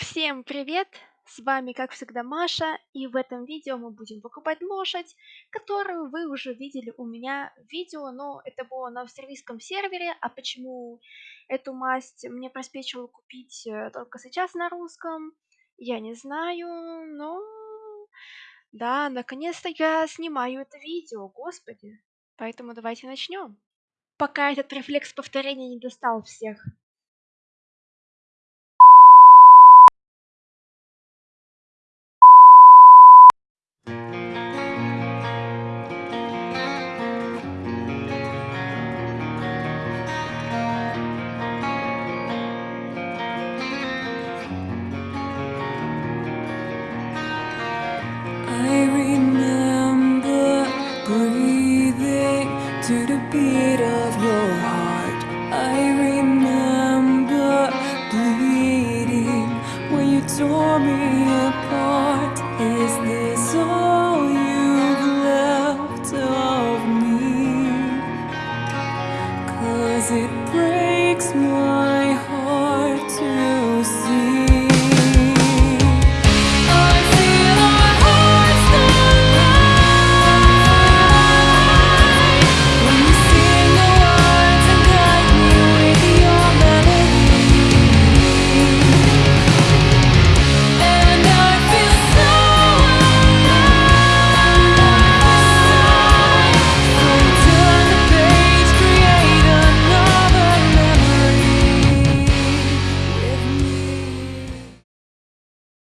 Всем привет! С вами, как всегда, Маша, и в этом видео мы будем покупать лошадь, которую вы уже видели у меня в видео, но это было на австралийском сервере, а почему эту масть мне приспичило купить э, только сейчас на русском, я не знаю, но... Да, наконец-то я снимаю это видео, господи. Поэтому давайте начнем. Пока этот рефлекс повторения не достал всех. To the beat of your heart. I remember bleeding when you tore me apart. Is this all you've left of me? Cause it breaks my